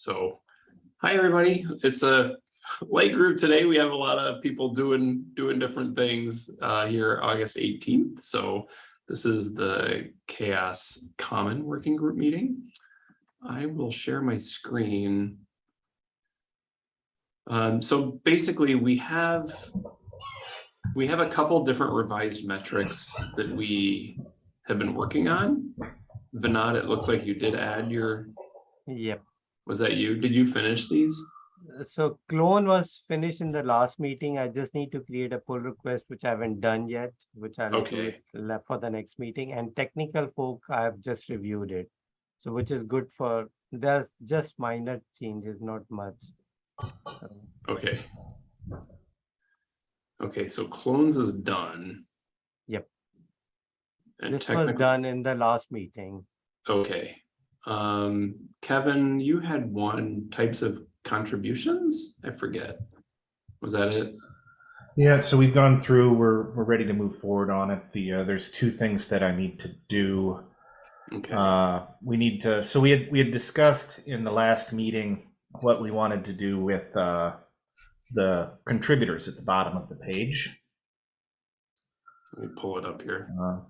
So, hi, everybody. It's a late group today. We have a lot of people doing, doing different things uh, here August 18th. So this is the CHAOSS Common Working Group meeting. I will share my screen. Um, so basically we have we have a couple different revised metrics that we have been working on. Vinod, it looks like you did add your, Yep. Was that you? Did you finish these? Uh, So clone was finished in the last meeting. I just need to create a pull request, which I haven't done yet, which I'll Okay. for the next meeting. And technical fork, I have just reviewed it. So which is good for, there's just minor changes, not much. So, Okay. Okay, so clones is done. Yep. And This was done in the last meeting. okay. Um, Kevin, you had one types of contributions? I forget. Was that it? Yeah, so we've gone through, we're, we're ready to move forward on it. The, uh, there's two things that I need to do. Okay, Uh, we need to, so we had, we had discussed in the last meeting what we wanted to do with, uh, the contributors at the bottom of the page. let me pull it up here. Uh,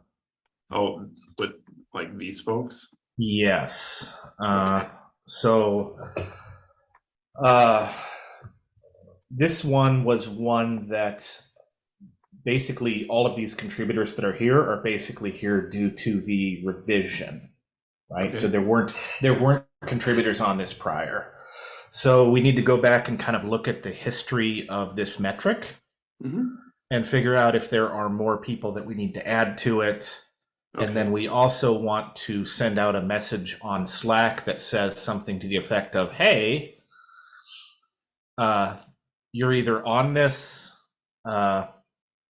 Oh, with like these folks? Yes. Uh, so uh, this one was one that basically all of these contributors that are here are basically here due to the revision, right? So there weren't there weren't contributors on this prior. So we need to go back and kind of look at the history of this metric Mhm. and figure out if there are more people that we need to add to it. Okay. And then we also want to send out a message on Slack that says something to the effect of, hey, uh, you're either on this, uh,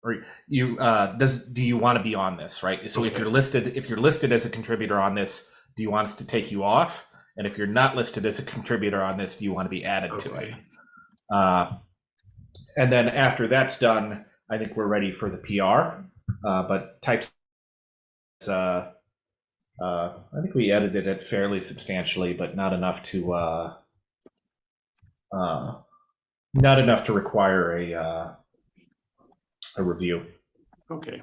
or you uh, does do you want to be on this, right? So if you're listed, if you're listed as a contributor on this, do you want us to take you off? And if you're not listed as a contributor on this, do you want to be added to it? Uh, and then after that's done, I think we're ready for the PR. Uh, but types, uh, uh, I think we edited it fairly substantially, but not enough to, uh, uh, not enough to require a, uh, a review. Okay.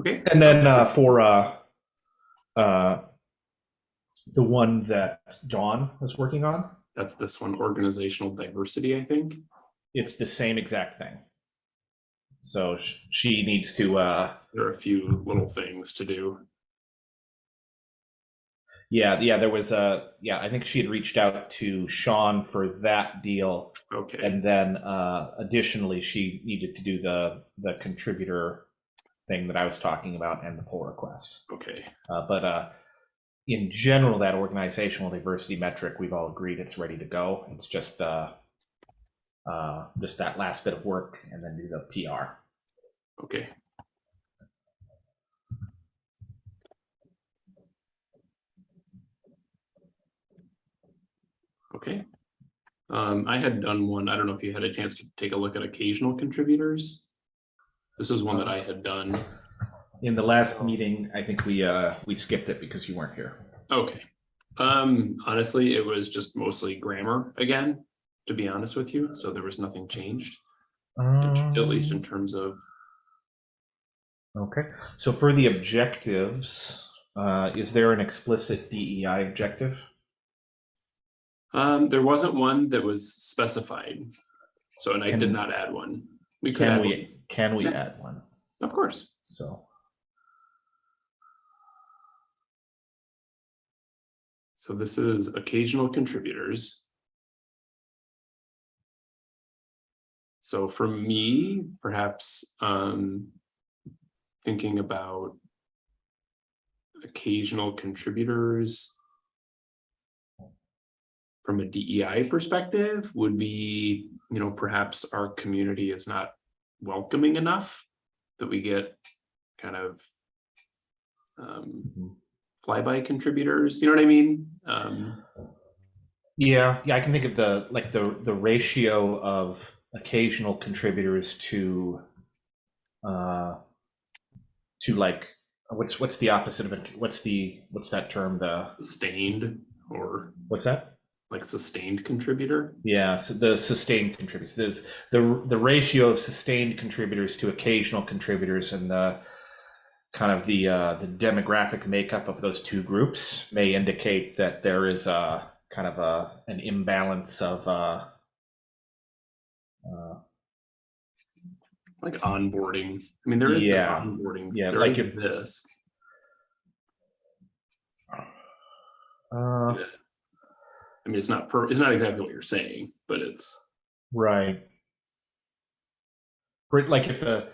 Okay, And then uh, for uh, uh, the one that Dawn was working on, that's this one, organizational diversity, I think. it's the same exact thing. So sh- she needs to, uh, There are a few little things to do. yeah, yeah, there was a, yeah, I think she had reached out to Sean for that deal. Okay, And then uh, additionally, she needed to do the, the contributor thing that I was talking about and the pull request. okay, Uh, but uh, in general, that organizational diversity metric, we've all agreed it's ready to go. It's just uh, uh, just that last bit of work and then do the PR. okay. Okay. Um, I had done one, I don't know if you had a chance to take a look at occasional contributors. This is one that I had done. In the last meeting, I think we uh, we skipped it because you weren't here. Okay. Um, honestly, it was just mostly grammar again, to be honest with you. So there was nothing changed, at least in terms of, Okay. So for the objectives, uh, is there an explicit DEI objective? um, there wasn't one that was specified. So, and I did not add one. We could Can we one, can we Yeah. add one? of course. So So this is occasional contributors. So for me, perhaps um, thinking about occasional contributors from a DEI perspective would be, you know, perhaps our community is not welcoming enough that we get kind of um, Mhm. flyby contributors, you know what I mean? Um, Yeah, yeah, I can think of the like the the ratio of occasional contributors to uh to like what's what's the opposite of it? What's the what's that term? The stained, or What's that? like sustained contributor? Yeah, so the sustained contributors. There's the the ratio of sustained contributors to occasional contributors and the kind of the uh, the demographic makeup of those two groups may indicate that there is a kind of a an imbalance of uh, Like onboarding. I mean, there is Yeah. this onboarding. Yeah, there like is if- this. uh, I mean, it's not per, it's not exactly what you're saying, but it's Right. For like if the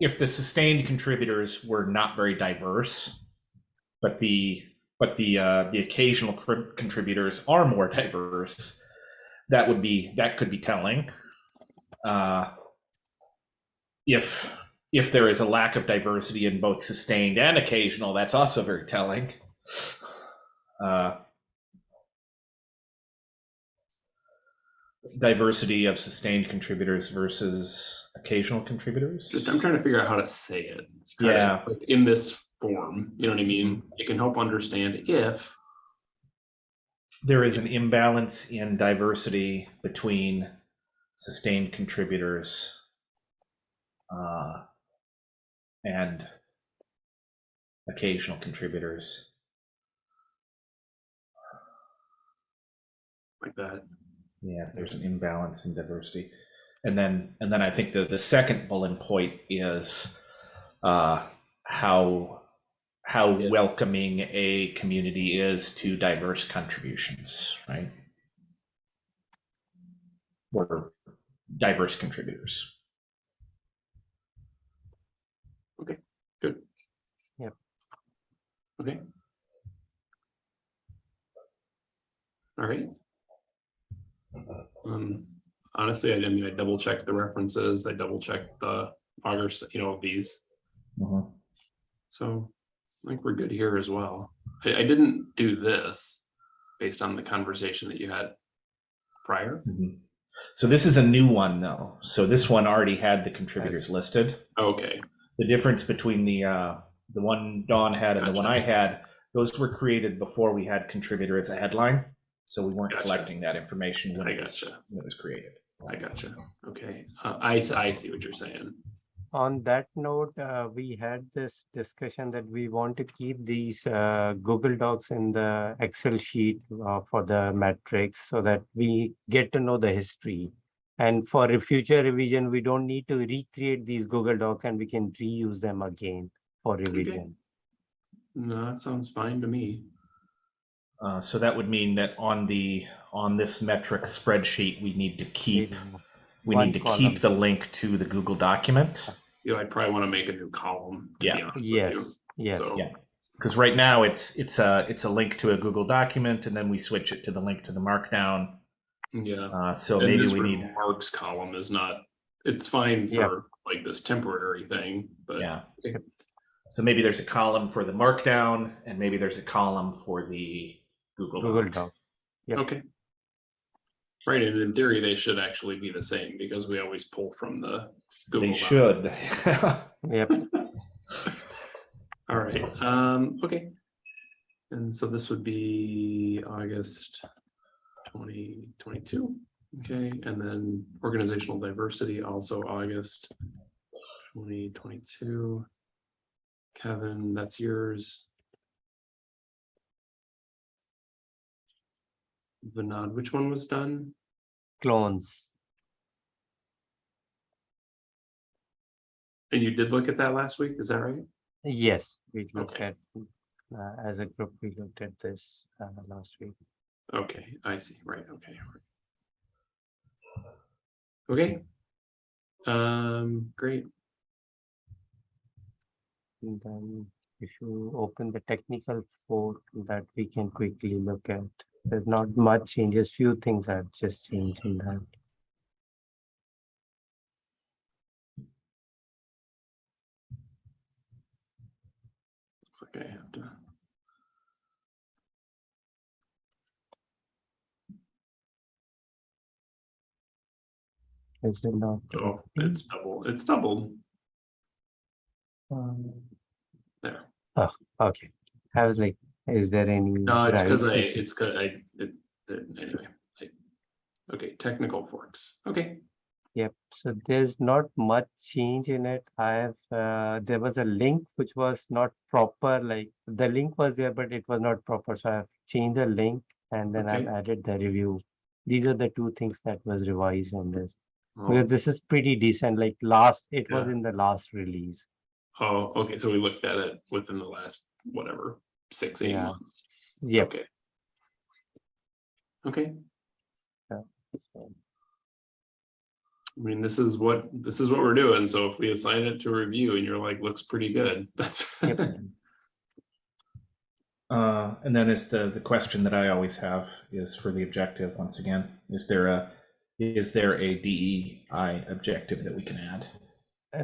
if the sustained contributors were not very diverse, but the but the uh, the occasional cr- contributors are more diverse, that would be that could be telling. Uh, if if there is a lack of diversity in both sustained and occasional, that's also very telling. Uh, diversity of sustained contributors versus occasional contributors. just I'm trying to figure out how to say it. Try to, Yeah. like, in this form, you know what I mean? It can help understand if there is an imbalance in diversity between sustained contributors uh, and occasional contributors. like that. Yeah, if there's an imbalance in diversity. And then and then I think the, the second bullet point is uh, how how Yeah. welcoming a community is to diverse contributions, right? Or diverse contributors. Okay. All right. Um, honestly, I, I mean, I double checked the references, I double checked the August, you know, these, Mhm. so I think we're good here as well. I, I didn't do this based on the conversation that you had prior. Mhm. So this is a new one though. So this one already had the contributors listed. Okay, The difference between the uh, the one Dawn had and the one I had, those were created before we had contributor as a headline. So we weren't Gotcha. collecting that information when I it was gotcha. when it was created. I gotcha. Okay, uh, I, s- I see what you're saying. On that note, uh, we had this discussion that we want to keep these uh, Google Docs in the Excel sheet uh, for the metrics so that we get to know the history. And for a future revision, we don't need to recreate these Google Docs and we can reuse them again for revision. No, that sounds fine to me. Uh, so that would mean that on the on this metric spreadsheet, we need to keep we One need to column. keep the link to the Google document Yeah, I'd probably want to make a new column. to be Yeah. honest with you. Yes, yes. So, Yeah. because right now it's it's a it's a link to a Google document, and then we switch it to the link to the Markdown. yeah. Uh, so And maybe we need Mark's column is not, it's fine Yeah. for like this temporary thing, but yeah. Okay. So maybe there's a column for the Markdown, and maybe there's a column for the Google. Google Doc. Doc. Yep. okay. Right, and in theory, they should actually be the same because we always pull from the Google. They Doc. should. Yep. All right, um, okay. And so this would be August twenty twenty-two, okay, and then organizational diversity, also August twenty twenty-two. Kevin, that's yours. Vinod, which one was done? Clones. And you did look at that last week, is that right? Yes, we looked Okay. at, uh, as a group, we looked at this uh, last week. Okay, I see, right, okay. Okay. Um, great, then if you open the technical fork that we can quickly look at, there's not much changes, few things have just changed in that. looks like I have to. Is it not? Oh, it's double, it's doubled Um, there. Oh, okay, I was like, Is there any? No, it's because I, it's cause I, it, the- anyway, I, okay, technical forks, okay. Yep, so there's not much change in it. I have, uh, there was a link which was not proper, like the link was there, but it was not proper. So I've changed the link and then I've added the review. These are the two things that was revised on this. Oh, Because this is pretty decent, like last, it was in the last release. Oh, okay, so we looked at it within the last, whatever, six, eight Yeah. months. Yeah. Okay. Okay, so- I mean, this is what, this is what we're doing, so if we assign it to review and you're like, looks pretty good, that's. Yep. Uh, and then is the, the question that I always have is for the objective, once again, is there a, is there a DEI objective that we can add?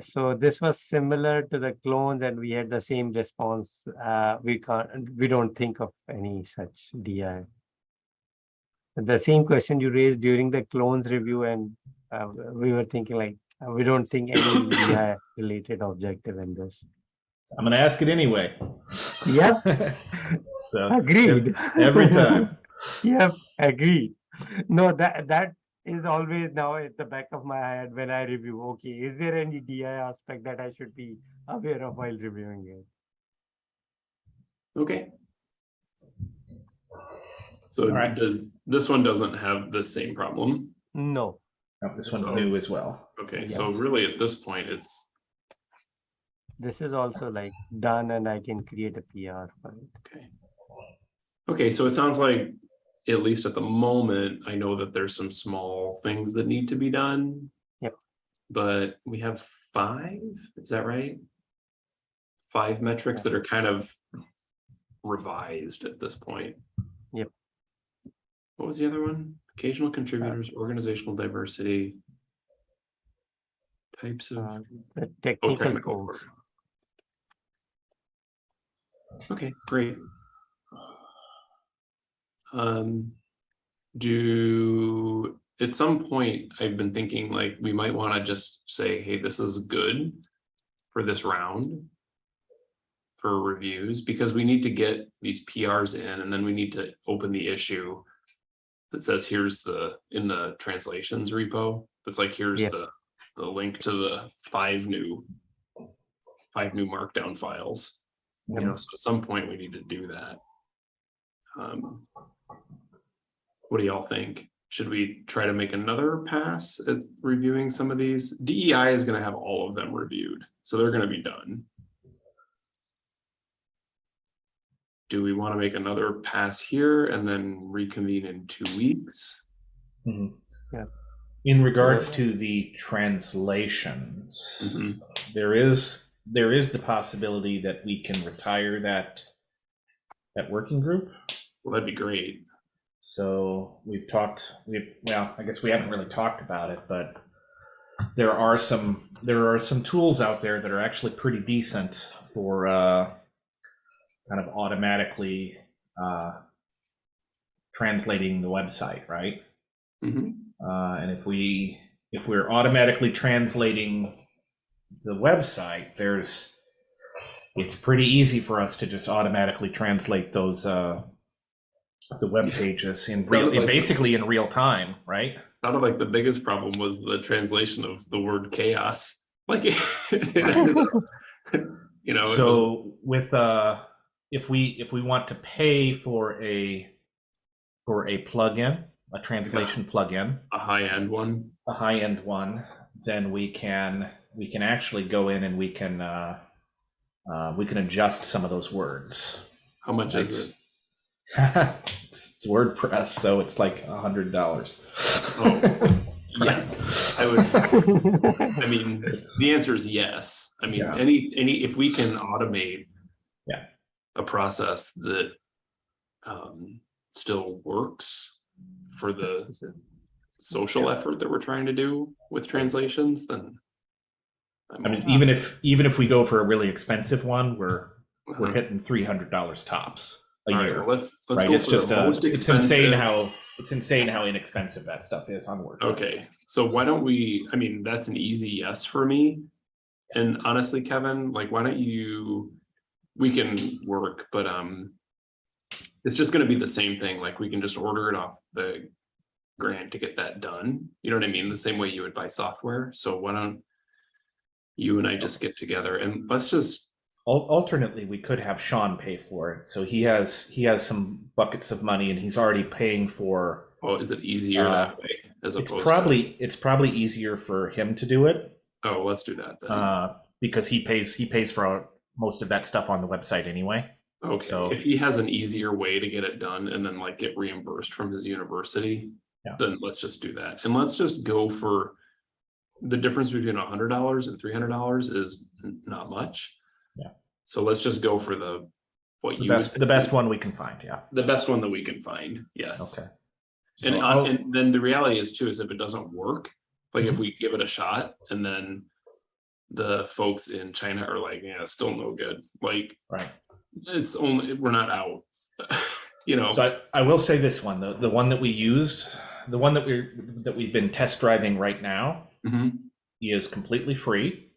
So this was similar to the clones and we had the same response. Uh, we can't, we don't think of any such DI. The same question you raised during the clones review and uh, we were thinking like, uh, we don't think any DI related objective in this. I'm gonna ask it anyway. Yep, So, agreed. every time. Yep, agreed. No, that, that is always now at the back of my head when I review, okay, is there any DI aspect that I should be aware of while reviewing it? Okay. So All right. does, this one doesn't have the same problem? No. Oh, this one's So- new as well. Okay, so really at this point, it's, This is also like done and I can create a PR for it. okay. Okay, so it sounds like, at least at the moment, I know that there's some small things that need to be done. Yep. But we have five, is that right? Five metrics that are kind of revised at this point. Yep. What was the other one? Occasional contributors, organizational diversity. Types of. Uh, The Oh, technical technical. Okay, great. Um, do, at some point, I've been thinking like, we might wanna just say, hey, this is good for this round. For reviews, because we need to get these PRs in and then we need to open the issue. That says, here's the, in the translations repo, that's like, here's Yeah. the, the link to the five new. Five new markdown files. You know, so at some point we need to do that. Um. What do y'all think? Should we try to make another pass at reviewing some of these? DEI is gonna have all of them reviewed, so they're gonna be done. Do we want to make another pass here and then reconvene in two weeks? Mhm. Yeah. In regards to the translations, Mhm. there is, there is the possibility that we can retire that, that working group. Well, that'd be great. So we've talked, we've, well, I guess we haven't really talked about it, but there are some, there are some tools out there that are actually pretty decent for, uh, kind of automatically, uh, translating the website, right? Mhm. Uh, and if we, if we're automatically translating the website, there's, it's pretty easy for us to just automatically translate those, uh, the web pages in real, in Like- basically in real time, right? Sounded like the biggest problem was the translation of the word chaos. Like, it ended up, you know, it was So with, uh, if we, if we want to pay for a, for a plugin, a translation plugin, a high-end one. a high-end one, then we can we can actually go in and we can uh, uh, we can adjust some of those words. How much is it? it's WordPress, so it's like a hundred dollars. Oh, Yes, I would, I mean, the answer is yes. I mean, Yeah. any, any, if we can automate. Yeah. A process that, um, still works for the social effort that we're trying to do with translations, then. I mean, even if even if we go for a really expensive one, we're we're Uh-huh. hitting three hundred dollars tops a All right, year. well, Let's, let's right? go It's for just the uh, it's insane how it's insane how inexpensive that stuff is on WordPress. Okay, so why don't we, I mean, that's an easy yes for me. And honestly, Kevin, like, why don't you, we can work, but, um. It's just gonna be the same thing, like we can just order it off the grant to get that done. You know what I mean? The same way you would buy software. So why don't you and I just get together and let's just, Alternately, we could have Sean pay for it. So he has he has some buckets of money, and he's already paying for. oh, is it easier Uh, that way? As It's opposed to- probably it's probably easier for him to do it Oh, let's do that then. uh, because he pays he pays for most of that stuff on the website anyway. Okay, so- if he has an easier way to get it done and then like get reimbursed from his university. Yeah. Then let's just do that. And let's just go for. The difference between a hundred dollars and three hundred dollars is not much. So let's just go for the, what The you. best the best one we can find. Yeah. The best one that we can find, yes. Okay. So And, uh, I'll- and then the reality is too, is if it doesn't work, like Mm-hmm. if we give it a shot and then. The folks in China are like, yeah, it's still no good, like, right. it's only, we're not out. You know, So I, I will say this one, the, the one that we used, the one that we're that we've been test driving right now Mhm, is completely free.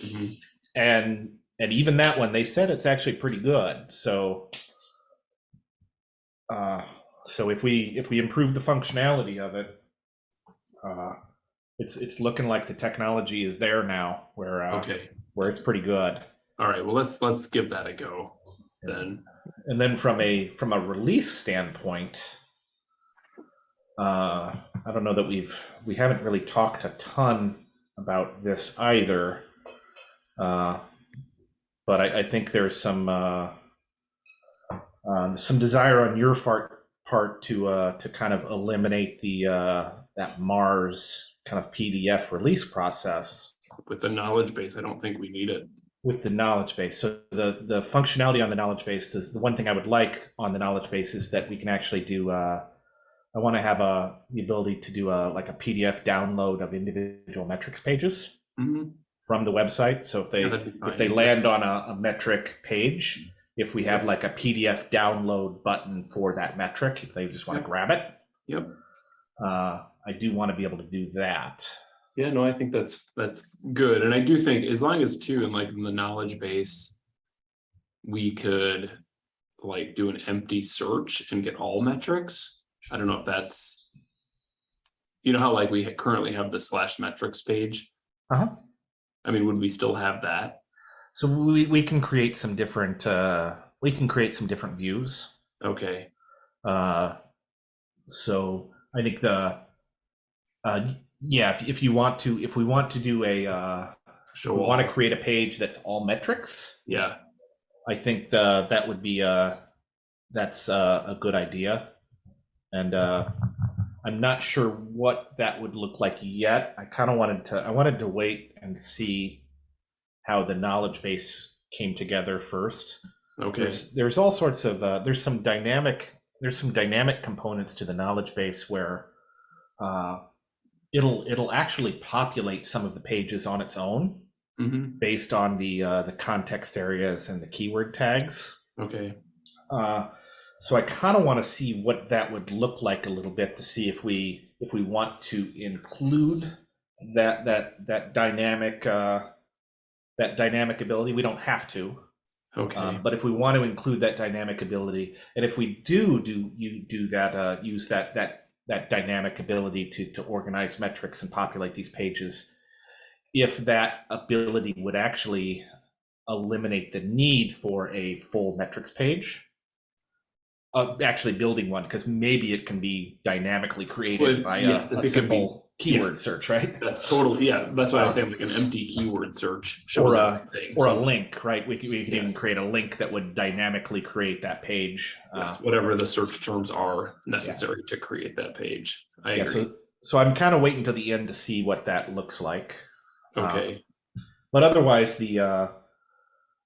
mhm. And and even that one, they said it's actually pretty good. So uh so if we if we improve the functionality of it, uh it's it's looking like the technology is there now where uh okay, where it's pretty good. all right, well, let's, let's give that a go then. And then from a from a release standpoint, uh, I don't know that we've we haven't really talked a ton about this either. Uh, but I, I think there's some uh, uh, some desire on your part part to uh, to kind of eliminate the uh, that Mars kind of PDF release process With the knowledge base, I don't think we need it. with the knowledge base. So the the functionality on the knowledge base, the, the one thing I would like on the knowledge base is that we can actually do. Uh, I want to have a the ability to do a like a PDF download of individual metrics pages Mhm, from the website. So if they yeah, if they land on a, a metric page, if we have like a PDF download button for that metric, if they just want to grab it, Yep, uh, I do want to be able to do that. yeah, no, I think that's, that's good, and I do think as long as too, and like in the knowledge base. We could like do an empty search and get all metrics. I don't know if that's. You know how like we currently have the slash metrics page? Uh-huh. I mean, would we still have that? So we, we can create some different uh, we can create some different views. Okay, Uh, so I think the uh, yeah, if, if you want to, if we want to do a, uh, we want to create a page that's all metrics, yeah, I think the, that would be uh that's uh, a good idea. And uh, I'm not sure what that would look like yet. I kind of wanted to, I wanted to wait and see how the knowledge base came together first. okay, There's, there's all sorts of, uh, there's some dynamic, there's some dynamic components to the knowledge base where uh, it'll, it'll actually populate some of the pages on its own mhm, based on the, uh, the context areas and the keyword tags. okay, Uh, so I kind of want to see what that would look like a little bit to see if we, if we want to include that, that, that dynamic, uh, that dynamic ability. We don't have to. okay, Um, but if we want to include that dynamic ability, and if we do do you do that, uh, use that that that dynamic ability to to organize metrics and populate these pages, if that ability would actually eliminate the need for a full metrics page, uh, actually building one, because maybe it can be dynamically created Well, by yes, a, a be- simple keyword yes. search, right? that's totally, yeah, that's why I say like an empty keyword search. Or a- everything, Or a link, right? We could, we could even create a link that would dynamically create that page. uh, whatever the search terms are necessary to create that page. I Yeah, agree. so so I'm kind of waiting to the end to see what that looks like. uh, Okay, But otherwise, the uh,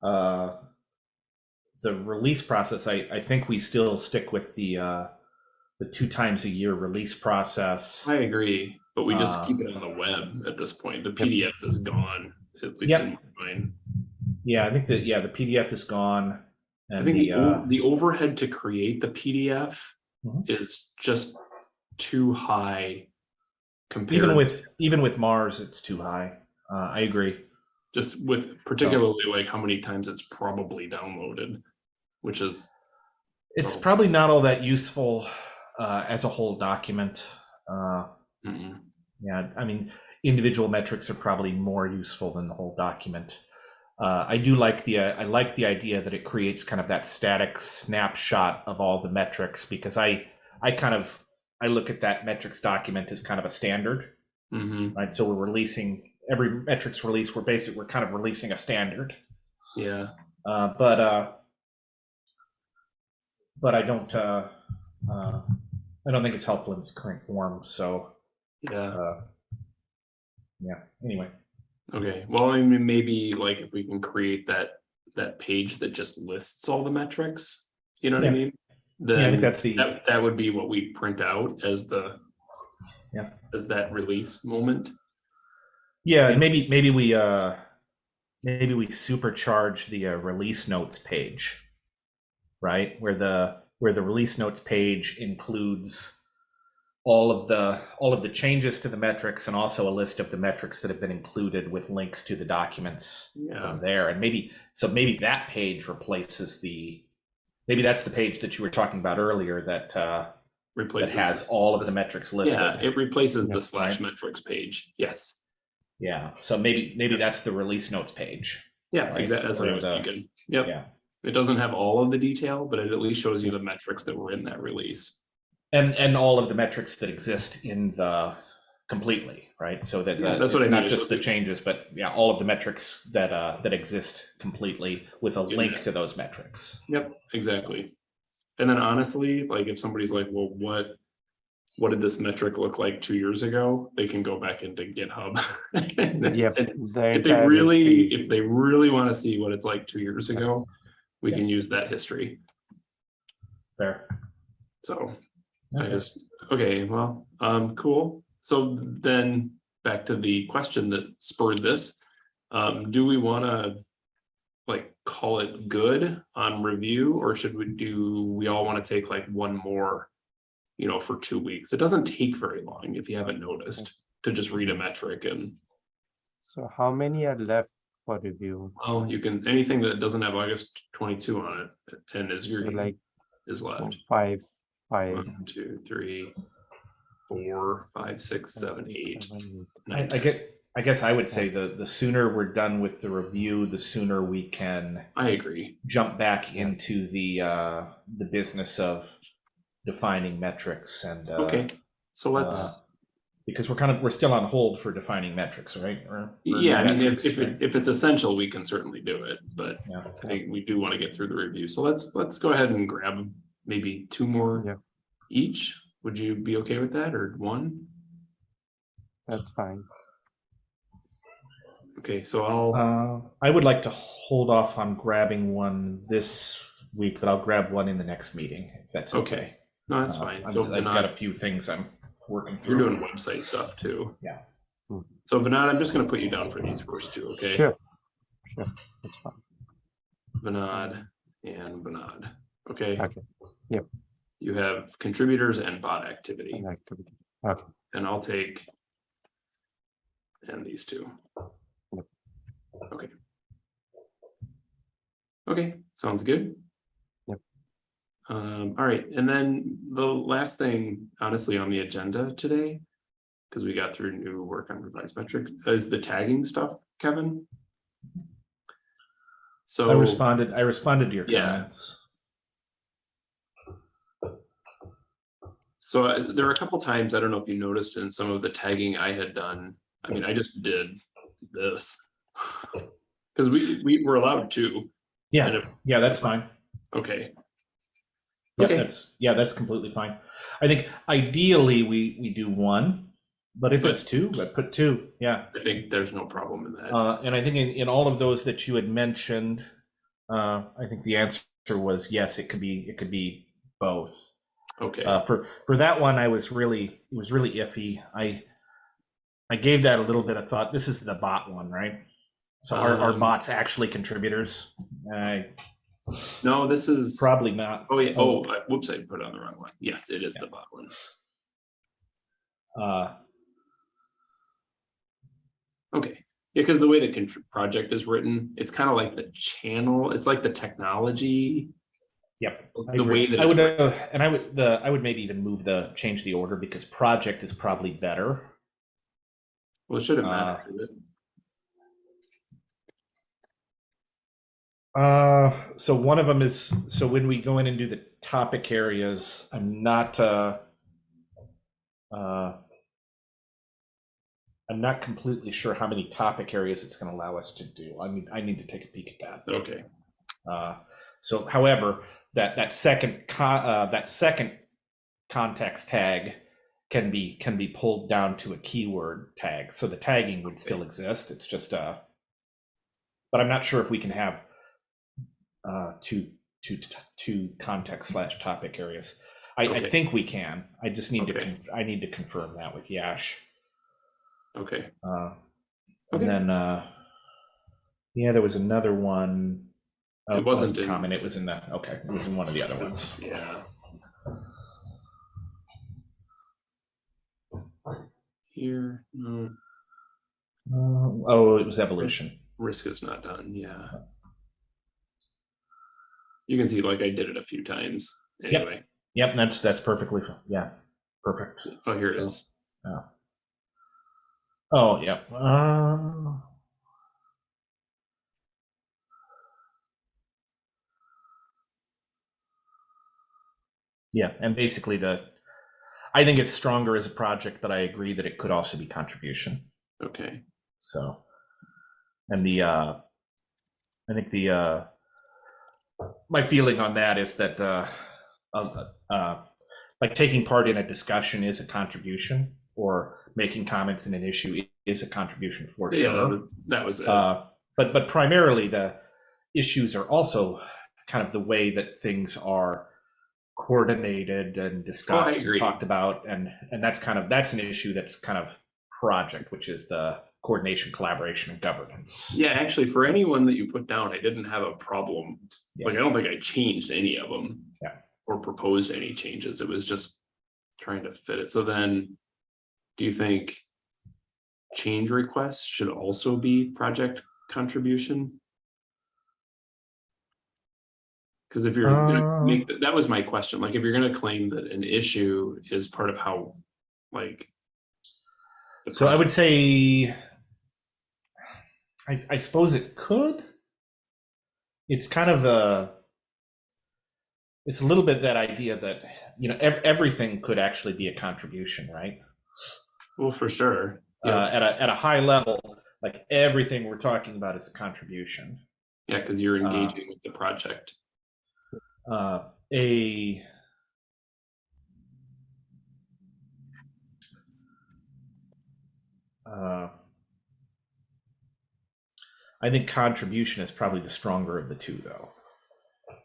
uh, the release process, I, I think we still stick with the uh, the two times a year release process. I agree, but we just Uh, keep it on the web at this point. The PDF is gone, at least Yep. in my mind. Yeah, I think that yeah, the PDF is gone, I and think the uh, the overhead to create the PDF Mhm. is just too high compared. even with even with Mars, it's too high. Uh, I agree. Just with particularly like how many times it's probably downloaded, which is It's So- probably not all that useful uh, as a whole document. Uh, Mm-mm. yeah, I mean, individual metrics are probably more useful than the whole document. Uh, I do like the uh, I like the idea that it creates kind of that static snapshot of all the metrics because I I kind of I look at that metrics document as kind of a standard, Mhm. right? So we're releasing every metrics release. We're basically we're kind of releasing a standard. Yeah, Uh, but uh, but I don't uh, uh, I don't think it's helpful in its current form. So yeah. uh, yeah. Anyway, Okay, well, I mean, maybe like if we can create that, that page that just lists all the metrics, you know what I Yeah. mean? yeah, I think that's the that, that would be what we print out as the. Yeah. As that release moment. Yeah. and Maybe maybe we uh, maybe we supercharge the uh, release notes page, right? Where the where the release notes page includes all of the all of the changes to the metrics and also a list of the metrics that have been included with links to the documents Yeah, from there and maybe so maybe that page replaces the maybe that's the page that you were talking about earlier that uh that replaces. has this- all of the this- metrics listed Yeah, it replaces Yeah, the slash metrics page. Yes. Yeah so maybe maybe that's the release notes page Yeah, Right, exactly. That's what I was the- thinking. Yep. yeah It doesn't have all of the detail, but it at least shows you the metrics that were in that release. and and all of the metrics that exist in the completely right so that Yeah, the, that's what it's I not just the changes but yeah all of the metrics that uh that exist completely with a Yeah. link to those metrics Yep, exactly. And then honestly, like if somebody's like, well, what, what did this metric look like two years ago? They can go back into GitHub. Yep. And the If they really, if they really want to see what it's like two years ago, we can use that history. there So I just, okay, well, um, cool. So then back to the question that spurred this. Um, do we want to like call it good on review or should we do, we all want to take like one more, you know, for two weeks? It doesn't take very long if you haven't noticed to just read a metric and, So how many are left for review? well, you can, anything that doesn't have August twenty-two on it and is your, So like is left. five, five. One, two, three, four, five, six, seven, eight. seven, I, nine, I ten. get I guess I would say the the sooner we're done with the review, the sooner we can I agree. jump back into the uh, the business of defining metrics and uh, Okay, so let's, because we're kind of we're still on hold for defining metrics, right? Or, or yeah, I mean, if, metrics, if, right? it- if it's essential, we can certainly do it, but yeah. I think we do want to get through the review. So let's, let's go ahead and grab maybe two Yeah. more each. Would you be okay with that or one? That's fine. Okay, so I'll, Uh, I would like to hold off on grabbing one this week, but I'll grab one in the next meeting if that's okay. Okay. No, that's Uh, fine. I'm- So I've got a few things I'm working through. you're doing website stuff too. Yeah. Hmm. So Vinod, I'm just gonna put you down for these first two, okay? Sure. Sure, that's fine. Vinod and Vinod. Okay, Okay, Yep. you have contributors and bot activity. an activity. Okay, And I'll take. And these two. Yep. Okay. Okay, sounds good. Um, all right, and then the last thing, honestly, on the agenda today. Because we got through new work on revised metric, is the tagging stuff, Kevin. So. I responded. I responded to your Yeah. comments. So uh, there were a couple times, I don't know if you noticed in some of the tagging I had done, I mean, I just did this. Cause we, we were allowed to, Yeah, if, yeah, that's fine. okay, Yeah, Okay. that's yeah, that's completely fine. I think ideally we we do one, but if But- it's two, I put two. Yeah, I think there's no problem in that. uh, and I think in in all of those that you had mentioned, uh, I think the answer was yes. It could be it could be both. Okay, Uh, for for that one, I was really it was really iffy. I I gave that a little bit of thought. This is the bot one, right? So are, are Um, bots actually contributors? I no, this is, probably not. oh yeah, oh, I- whoops, I put it on the wrong one. Yes, it is the bot one. Uh, Okay, yeah, because the way the project is written, it's kind of like the channel, it's like the technology Yep. I The way that I would, uh, and I would, the, I would maybe even move the, change the order because project is probably better. Well, it shouldn't Uh, matter. should Uh, so one of them is, so when we go in and do the topic areas, I'm not, uh, uh, I'm not completely sure how many topic areas it's going to allow us to do. I need, I need to take a peek at that. Okay, Uh, so however, that, that second, co- uh, that second context tag can be, can be pulled down to a keyword tag. So the tagging would still exist. It's just, uh, but I'm not sure if we can have, uh, two, two, two context slash topic areas. I, I think we can. I just need to, Okay. conf- I need to confirm that with Yash. okay. Uh, Okay. and then, uh, yeah, there was another one. Oh, It wasn't in- common. It was in the, okay, it was in one of the other ones. Yeah. Here, no, Uh, oh, it was evolution. risk is not done, yeah. You can see like I did it a few times anyway. Yep, that's, that's perfectly, fi- yeah, perfect. Oh, here it is. Yeah. Oh, yep. Uh, yeah, and basically the, I think it's stronger as a project, but I agree that it could also be contribution. Okay, So, and the, uh, I think the, uh, my feeling on that is that, uh, uh, uh, like taking part in a discussion is a contribution or making comments in an issue is a contribution for yeah, sure. that was it. Uh, but, but primarily the issues are also kind of the way that things are coordinated and discussed and talked about. And, and that's kind of, that's an issue that's kind of project, which is the coordination, collaboration, and governance. Yeah, actually, for anyone that you put down, I didn't have a problem. Yeah. Like, I don't think I changed any of them. Yeah. Or proposed any changes. It was just trying to fit it. So then, do you think change requests should also be project contribution? Because if you're gonna Uh. make, that was my question, like, if you're gonna claim that an issue is part of how, like. So I would say, I, I suppose it could. It's kind of a, it's a little bit that idea that, you know, ev- everything could actually be a contribution, right? Well, for sure. Uh, at a, at a high level, like everything we're talking about is a contribution. yeah, because you're uh, engaging with the project. uh, a uh, I think contribution is probably the stronger of the two, though.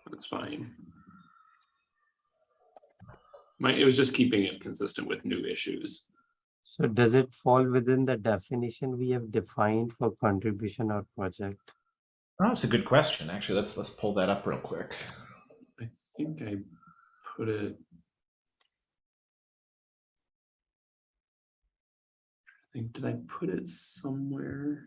That's fine. My, it was just keeping it consistent with new issues. So does it fall within the definition we have defined for contribution or project? Oh, that's a good question. Actually, let's let's pull that up real quick. I think I put it. I think, did I put it somewhere?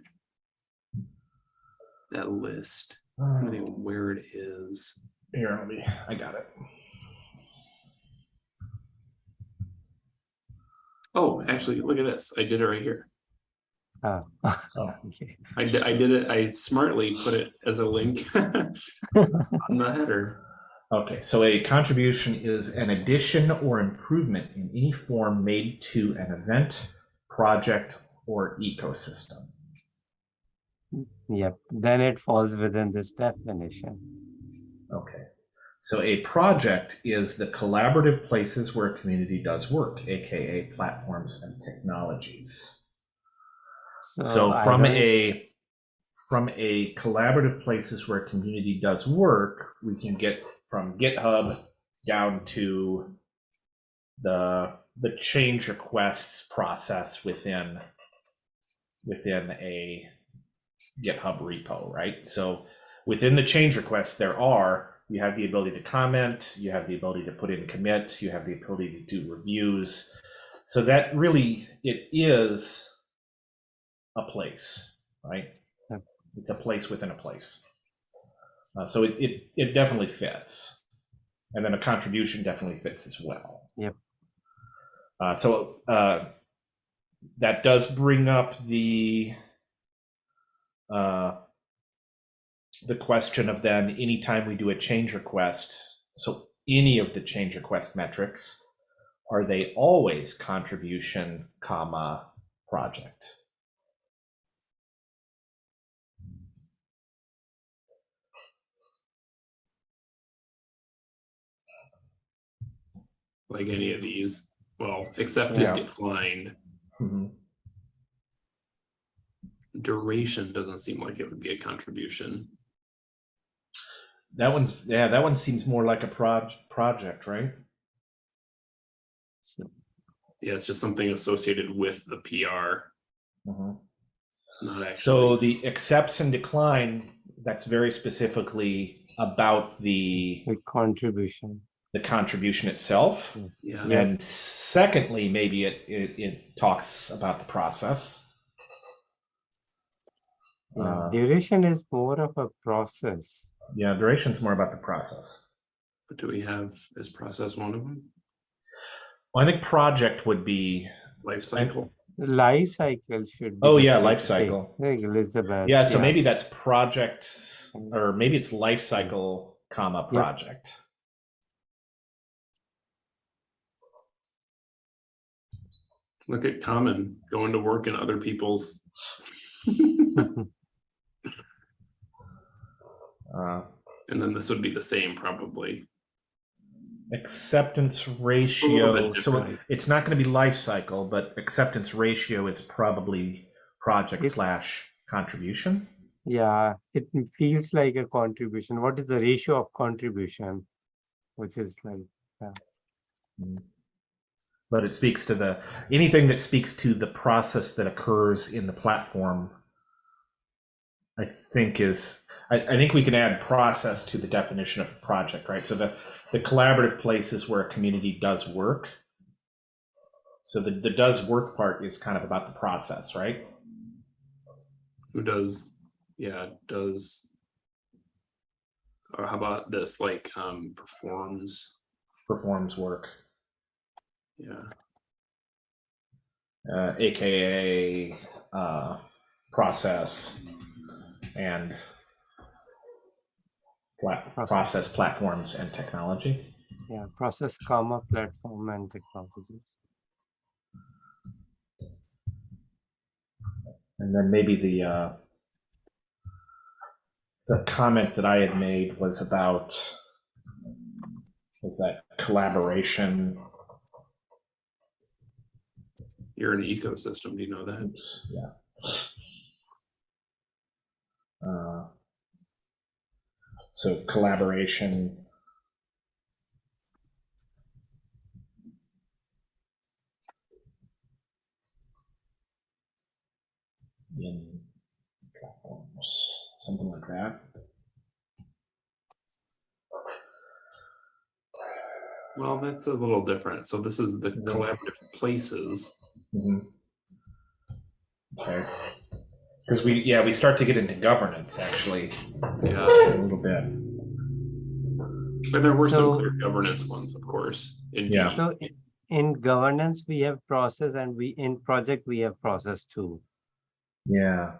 That list, I don't know where it is. Here, let me. I got it. Oh, actually, look at this. I did it right here. Ah, Oh. okay. I did, I did it, I smartly put it as a link on the header. Okay, so a contribution is an addition or improvement in any form made to an event, project, or ecosystem. Yep, then it falls within this definition. Okay. So a project is the collaborative places where a community does work, aka platforms and technologies. So I from a from a collaborative places where a community does work, we can get from GitHub down to the the change requests process within within a GitHub repo, right? So within the change request, there are you have the ability to comment, you have the ability to put in commits, you have the ability to do reviews. So that really it is a place, right? Yep. It's a place within a place. Uh, so it, it it definitely fits. And then a contribution definitely fits as well. Yep. Uh, so uh, that does bring up the uh, the question of then anytime we do a change request, so any of the change request metrics, are they always contribution, comma, project? like any of these. Well, accepted, Yeah. declined. Mhm. Duration doesn't seem like it would be a contribution. That one's yeah, that one seems more like a proj project, right? Yeah, it's just something associated with the PR, mm-hmm. not actually. So the accepts and decline, that's very specifically about the The contribution. the contribution itself. yeah, Yeah. And secondly, maybe it, it, it talks about the process. Yeah, Uh, Duration is more of a process. yeah, duration's more about the process. but do we have is process one of them? Well, I think project would be, Life cycle. Life cycle should be. Oh, yeah, life cycle. Like Elizabeth. yeah, so maybe that's project, or maybe it's life cycle, comma, Yep. project. Look at common going to work in other people's. Uh, And then this would be the same probably. acceptance ratio, so it's not gonna be life cycle, but acceptance ratio is probably project It's- slash contribution. Yeah, it feels like a contribution. What is the ratio of contribution? Which is like, yeah. But it speaks to the, anything that speaks to the process that occurs in the platform. I think is, I, I think we can add process to the definition of project, right? So the, the collaborative places where a community does work. So the, the does work part is kind of about the process, right? Who does, yeah, does. Or how about this, like, um, performs, Performs work, yeah, uh, AKA, uh, process and Process. process platforms and technology. yeah, process comma platform and technologies. And then maybe the uh, the comment that I had made was about was that collaboration. you're an ecosystem, do you know that? Oops, yeah. So collaboration. In platforms, something like that. Well, that's a little different, so this is the collaborative places. Mhm. Okay. Because we, yeah, we start to get into governance actually Yeah, a little bit. but there were some So- clear governance ones, of course. in Yeah. D. So i- in governance, we have process and we, in project, we have process too. Yeah.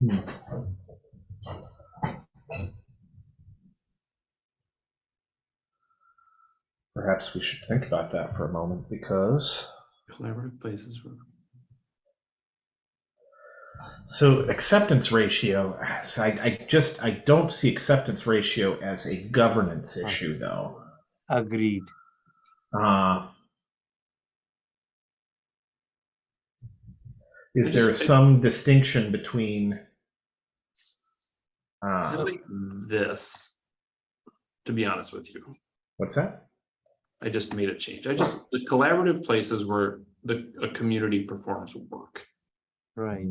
Hmm. Perhaps we should think about that for a moment because Collaborative places. so acceptance ratio, so I, I just I don't see acceptance ratio as a governance issue though. Agreed. Uh, is there some distinction between? Uh, like this, to be honest with you. what's that? I just made a change. I just, the collaborative places where the, a community performs work. Right.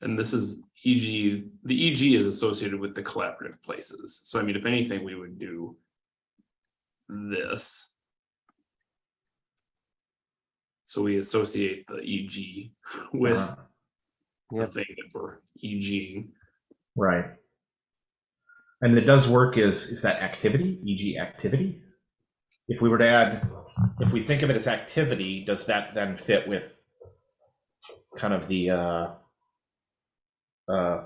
And this is EG, the EG is associated with the collaborative places. So I mean, if anything, we would do this. So we associate the EG with Uh, the Yep. thing that we're EGing. Right. And it does work is is that activity, e.g. activity? If we were to add, if we think of it as activity, does that then fit with kind of the uh, uh,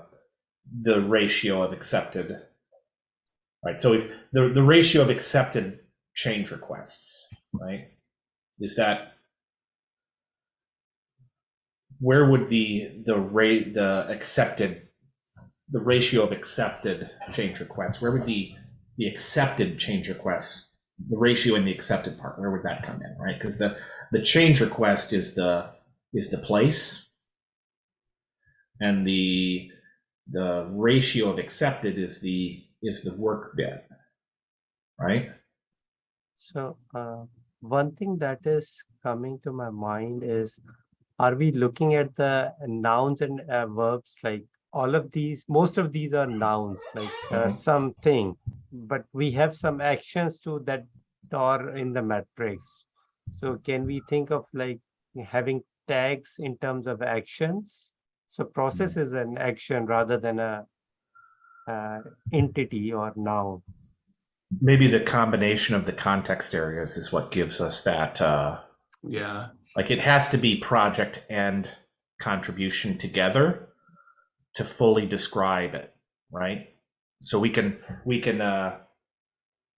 the ratio of accepted? Right. So if the the ratio of accepted change requests, right? Is that where would the the rate the accepted the ratio of accepted change requests where would the the accepted change requests the ratio in the accepted part where would that come in right? Because the the change request is the is the place. And the the ratio of accepted is the is the work bit right? So uh, one thing that is coming to my mind is, are we looking at the nouns and uh, verbs like all of these? Most of these are nouns, like uh, Mhm. something, but we have some actions too that are in the matrix. So can we think of like having tags in terms of actions? So process is an action rather than a uh, entity or noun. maybe the combination of the context areas is what gives us that uh Yeah, like it has to be project and contribution together to fully describe it right? So we can we can uh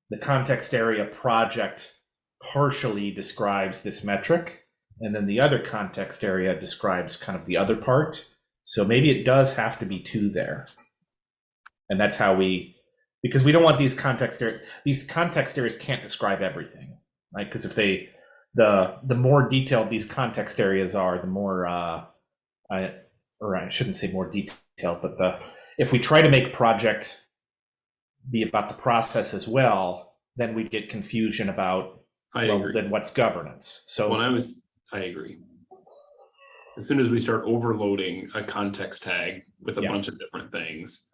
the context area project partially describes this metric and then the other context area describes kind of the other part. So maybe it does have to be two there. And that's how we because we don't want these context areas these context areas can't describe everything right? Because if they the the more detailed these context areas are, the more uh, I or I shouldn't say more detailed, but the if we try to make project be about the process as well, then we get confusion about I well, agree. then what's governance. So When I was, I agree. As soon as we start overloading a context tag with a Yeah. bunch of different things,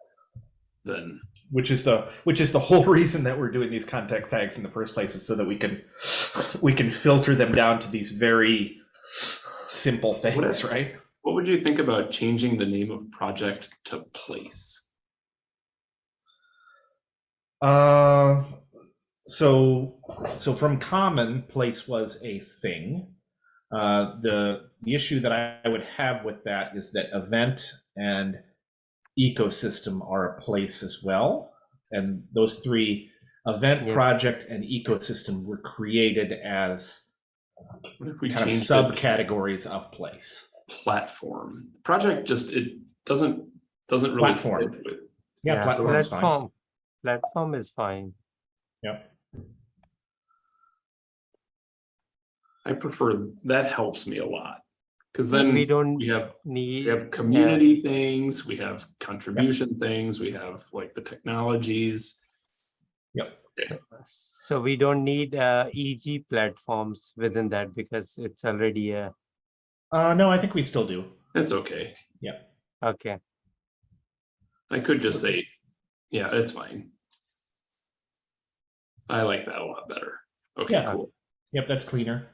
then which is the which is the whole reason that we're doing these context tags in the first place is so that we can we can filter them down to these very simple things, right? What would you think about changing the name of project to place? Uh, so so from common, place was a thing. Uh, the the issue that I would have with that is that event and ecosystem are a place as well, and those three event, Yeah. project, and ecosystem were created as What if we kind of change the subcategories of place. Platform? Project just, it doesn't, doesn't really. fit Platform. with- Yeah, platform's fine. platform. Platform is fine. Yep. I prefer, that helps me a lot. Cause then we don't we have, need. we have community things, we have contribution things, we have like the technologies. Yep. So we don't need uh, EG platforms within that because it's already a, Uh, no, I think we still do. It's okay. Yeah. Okay. I could just say, yeah, it's fine. I like that a lot better. Okay, Yeah. cool. Yep, that's cleaner.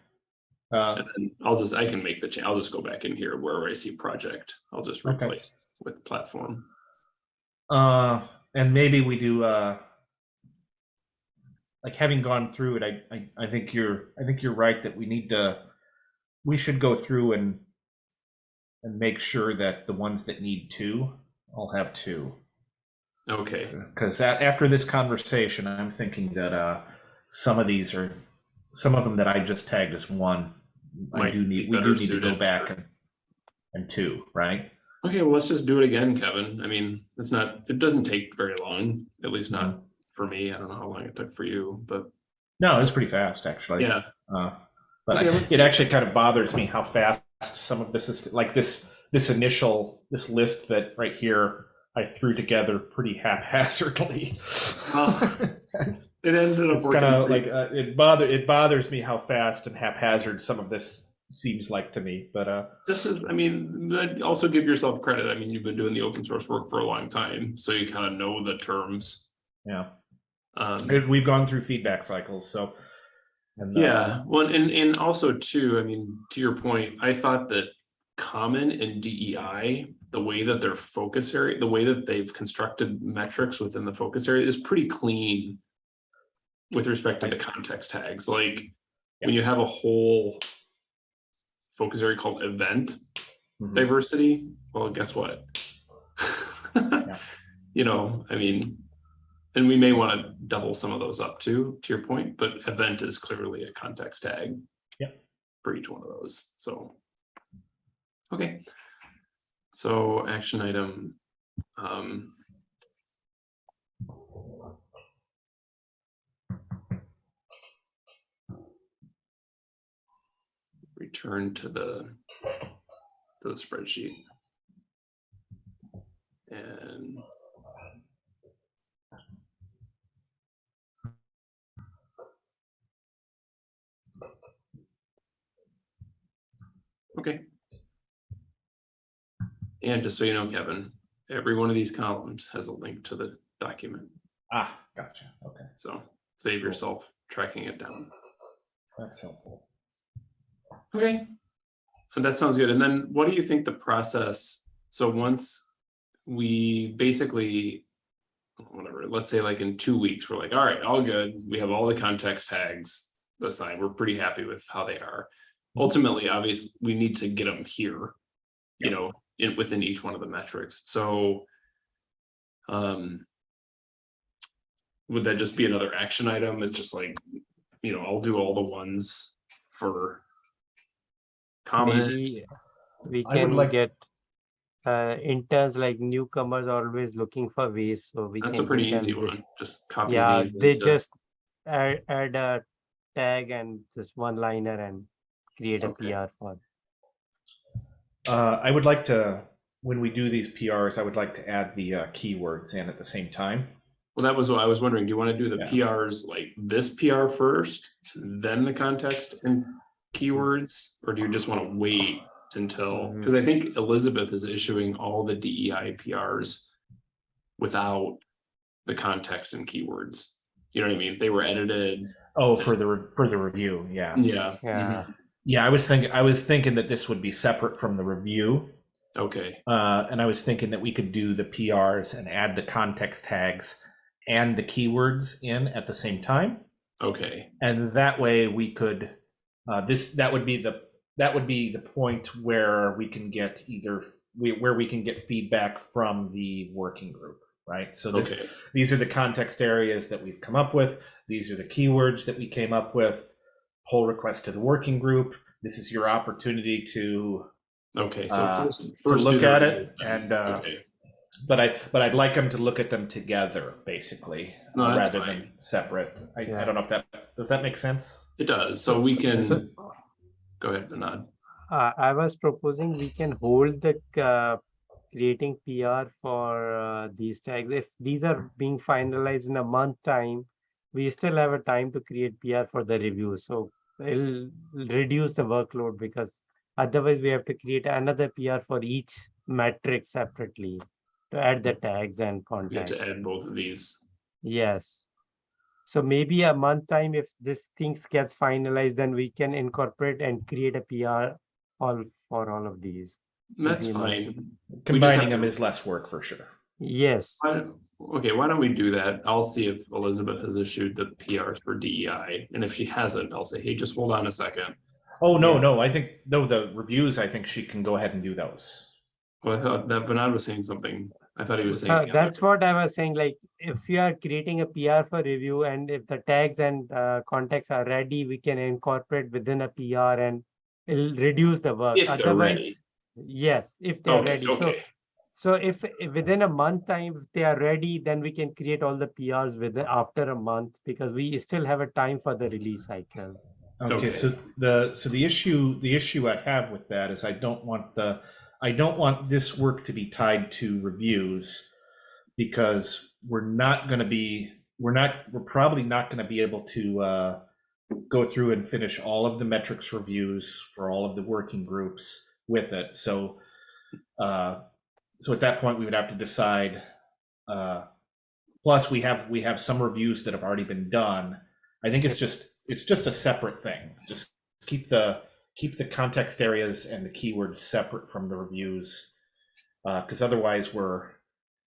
Uh, And then I'll just, I can make the change. I'll just go back in here wherever I see project. I'll just Okay. replace with platform. Uh, and maybe we do, uh, like having gone through it, I, I, I think you're, I think you're right that we need to, we should go through and, and make sure that the ones that need two, all have two. Okay, Because after this conversation, I'm thinking that, uh, some of these are, some of them that I just tagged as one, I do need, we do need to go back and, and two, right? okay, well, let's just do it again, Kevin. I mean, it's not, it doesn't take very long, at least not Mm-hmm. for me. I don't know how long it took for you, but No, it's pretty fast, actually. yeah, Uh, but Okay, I- it actually kind of bothers me how fast some of this is like this this initial this list that right here I threw together pretty haphazardly. Well, it ended up it's kind of like uh, it bother it bothers me how fast and haphazard some of this seems like to me. But uh, This is, I mean, also give yourself credit. I mean, you've been doing the open source work for a long time, so you kind of know the terms. yeah, Um, we've gone through feedback cycles, so and, uh, yeah, well, and, and also too, I mean, to your point, I thought that common and DEI, the way that their focus area, the way that they've constructed metrics within the focus area is pretty clean. With respect to the context tags, like when you have a whole. Focus area called event Mhm. diversity, well, guess what? You know, I mean. And we may want to double some of those up too, to your point, but event is clearly a context tag. Yep. For each one of those, so. Okay. So action item. Um. Return to the. To the spreadsheet. And. Okay. And just so you know, Kevin, every one of these columns has a link to the document, Ah, gotcha. Okay, so save yourself tracking it down. that's helpful. Okay. And that sounds good. And then what do you think the process, so once we basically. Whatever, let's say like in two weeks, we're like, all right, all good. We have all the context tags assigned. We're pretty happy with how they are. Ultimately, obviously, we need to get them here. You know, in within each one of the metrics, so. Um. Would that just be another action item? It's just like, you know, I'll do all the ones for. Comment, Maybe we can like- get uh, interns like newcomers always looking for ways, so we can. that's a pretty give them easy one, just copy. Yeah, they just add, add a tag and just one liner and create a Okay. PR for. Uh, I would like to, when we do these PRs, I would like to add the uh, keywords in at the same time. Well, that was what I was wondering, do you want to do the Yeah. PRs like this PR first, then the context and keywords? Or do you just want to wait until, because I think Elizabeth is issuing all the DEI PRs without the context and keywords. You know what I mean? They were edited, Oh, for the, re- for the review, yeah. yeah. Yeah, mhm, Yeah, I was thinking, I was thinking that this would be separate from the review. Okay, Uh, and I was thinking that we could do the PRs and add the context tags and the keywords in at the same time. okay, And that way we could, uh, this, that would be the, that would be the point where we can get either, we- where we can get feedback from the working group, right? So this, okay, these are the context areas that we've come up with. These are the keywords that we came up with. Pull request to the working group. This is your opportunity to, okay, so Uh, first. to first do look at it and, uh, Okay. but I, but I'd like them to look at them together, basically, No, uh, rather fine. than separate. I, I don't know if that, does that make sense? It does, so we can, go ahead, Vinod. uh, I was proposing we can hold the uh, creating PR for uh, these tags. If these are being finalized in a month time, we still have a time to create PR for the review. So it'll reduce the workload because otherwise we have to create another PR for each metric separately to add the tags and We have context. to add both of these. Yes. So maybe a month time, if this things gets finalized, then we can incorporate and create a PR all for all of these. That's Maybe a month. fine. Combining them to- is less work for sure. Yes, Why don't- Okay, why don't we do that? I'll see if Elizabeth has issued the PRs for DEI, and if she hasn't, I'll say, hey, just hold on a second. Oh, no, no, I think, no, the reviews, I think she can go ahead and do those. Well, I thought that Vinod was saying something. I thought he was saying. Uh, the that's what I was saying, like, if you are creating a PR for review and if the tags and uh, context are ready, we can incorporate within a PR and it'll reduce the work. If they're Otherwise, ready. yes, if they're Okay, ready. Okay. so if if within a month time, if they are ready, then we can create all the PRs within after a month because we still have a time for the release cycle. Okay, Okay. so the, so the issue, the issue I have with that is I don't want the, I don't want this work to be tied to reviews because we're not gonna be, we're not, we're probably not gonna be able to uh, go through and finish all of the metrics reviews for all of the working groups with it. So, uh, so at that point, we would have to decide. uh, Plus, we have, we have some reviews that have already been done. I think it's just, it's just a separate thing. Just keep the, keep the context areas and the keywords separate from the reviews. because otherwise we're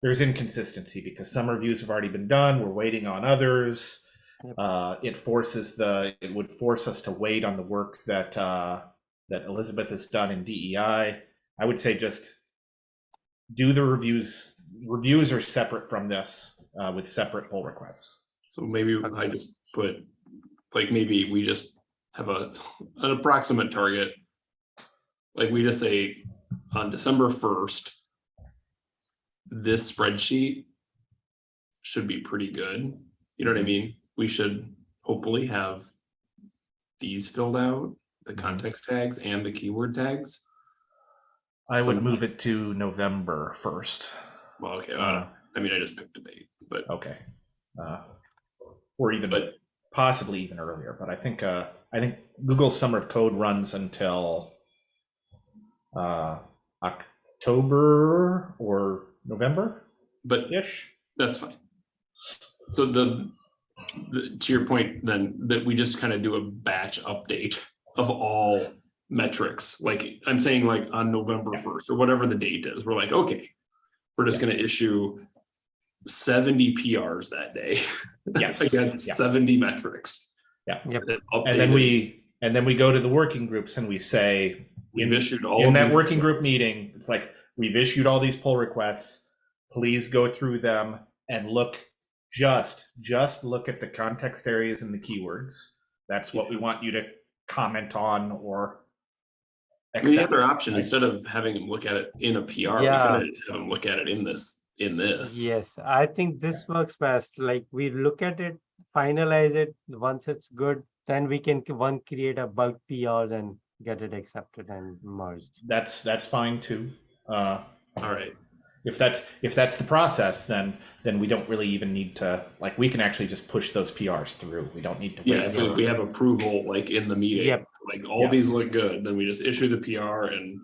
there's inconsistency because some reviews have already been done. We're waiting on others. Uh, it forces the it would force us to wait on the work that uh, that Elizabeth has done in DEI. I would say just do the reviews. Reviews are separate from this uh, with separate pull requests. So maybe I just put, like, maybe we just have a, an approximate target. Like, we just say on December first. This spreadsheet. Should be pretty good, you know what I mean? We should hopefully have. These filled out, the context tags and the keyword tags. I would move it to November first. Well, okay, Uh, uh, I mean, I just picked a date, but, okay, uh, or even but possibly even earlier. But I think uh, I think Google Summer of Code runs until uh, October or November but ish. That's fine. So the, the, to your point, then, that we just kind of do a batch update of all metrics, like, I'm saying like on November first, or whatever the date is, we're like, okay. We're just gonna issue seventy PRs that day. Yes, Against yeah. seventy metrics. Yeah. Yep. And then we and then we go to the working groups and we say We've issued all. in that working group meeting, it's like we've issued all these pull requests. Please go through them and look just just look at the context areas and the keywords. That's what we want you to comment on or I mean, the other option, right? instead of having them look at it in a PR, we Yeah. could just have them look at it in this, in this. Yes, I think this works best. Like we look at it, finalize it. Once it's good, then we can one create a bulk PRs and get it accepted and merged. That's that's fine too. Uh, All right, if that's if that's the process, then then we don't really even need to like we can actually just push those PRs through. We don't need to wait. Yeah, if for- we have approval like in the meeting, Yep. like all Yeah. these look good, then we just issue the PR and.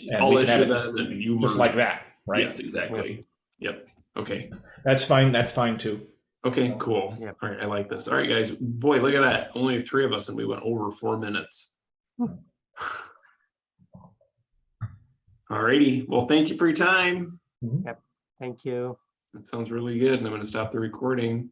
And I'll we can have issue it that and you. just merge like that, right? Yes, exactly. Yep, okay, That's fine. That's fine too. okay, cool. Yep. All right, I like this. All right, guys, boy, look at that. Only three of us and we went over four minutes. Hmm. All righty, well, thank you for your time. Mm-hmm. Thank you. That sounds really good and I'm gonna stop the recording.